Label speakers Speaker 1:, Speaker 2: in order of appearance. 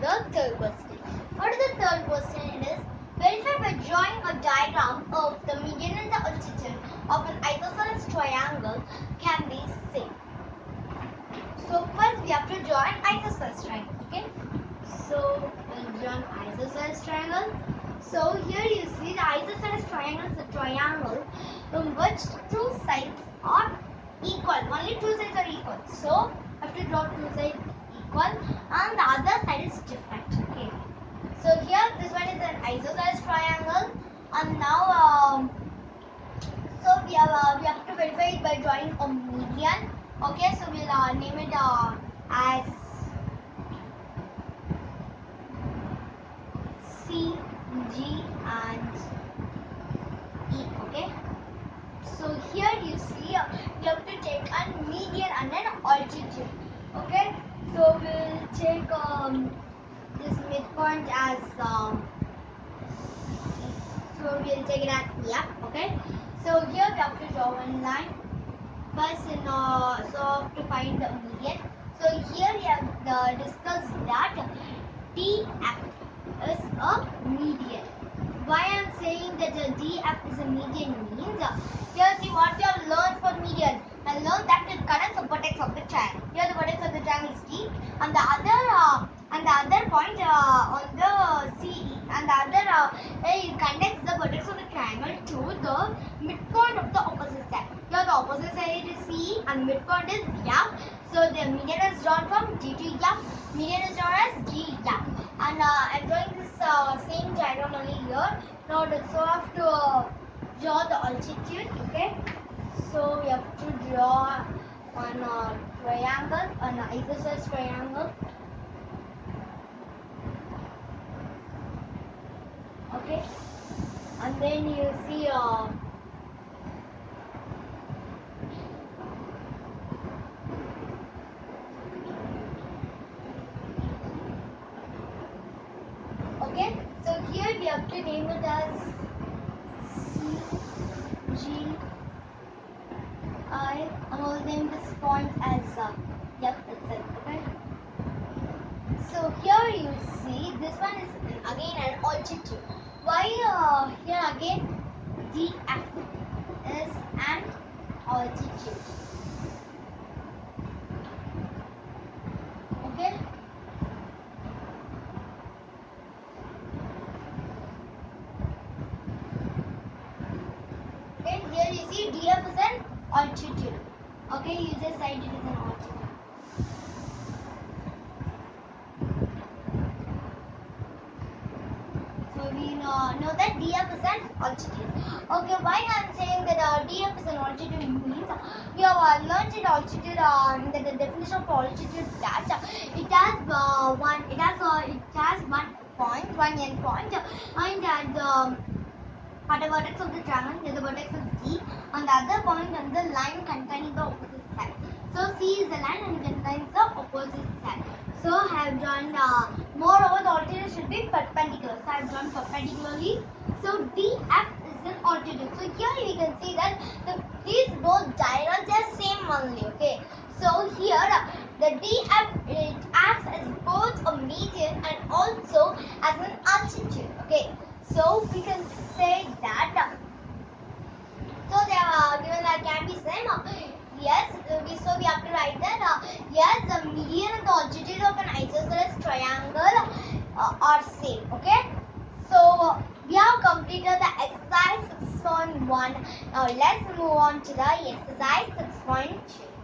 Speaker 1: the third question. What is the third question? It is verify by drawing a diagram of the median and the altitude of an isosceles triangle can be seen. So first we have to draw an isosceles triangle. Okay. So we'll draw an isosceles triangle. So here you see the isosceles triangle is a triangle in which two sides are equal. Only two sides are equal. So I have to draw two sides equal and the other side is different. Okay. So here this one is an isosceles triangle and now um, so we have we have to verify it by drawing a median. Okay, so we'll uh, name it uh, as C, G and E. Okay. So here you see uh, have to take a median and an altitude. Okay. So we'll take um, this midpoint as um, so we'll take it as F. Okay. So here we have to draw one line. First, in, uh, so to find the median. So here we have uh, discussed that DF is a median. Why I am saying that uh, DF is a median means uh, here see what we have learned for median. I learned that it connects the vertex of the triangle. Here the vertex of the triangle is D and the other uh, and the other point uh, on the C and the other uh, it connects triangle to the midpoint of the opposite side. Here the opposite side is C and midpoint is F. So the median is drawn from D to F. Median is drawn as G F. And uh, I'm drawing this uh, same diagram only here. Now so I have to uh, draw the altitude. Okay. So we have to draw one uh, triangle, an isosceles triangle. Okay. And then you see uh, Okay, so here we have to name it as C G I. Going to name this point as uh, yep, that's it. Okay. So here you see this one is again an altitude. Why uh, here again df is an. Okay. Okay, here you see df is an altitude. Okay, you just write it an. So we know, that df is an altitude. Okay, why I am saying that uh, df is an altitude means uh, we have uh, learned in altitude uh, in the, the definition of altitude that uh, it has uh, one it has uh, it has one point one end point uh, and at the at the vertex of the triangle the vertex of D on the other point on the line containing the opposite side. So C is the line and contains the opposite side. So I have drawn uh, moreover the altitude should be perpendicular. Perpendicularly. So DF is an altitude. So here we can see that the, these both diagrams are same only. Okay. So here the DF it acts as both a median and also as an altitude. Okay. So we can say that. so they are given that can be same. Yes, we so we have to write that. Uh, yes, the median and the altitude of an isosceles triangle uh, are same. Okay. So we have completed the exercise 6.1. Now let's move on to the exercise 6.2.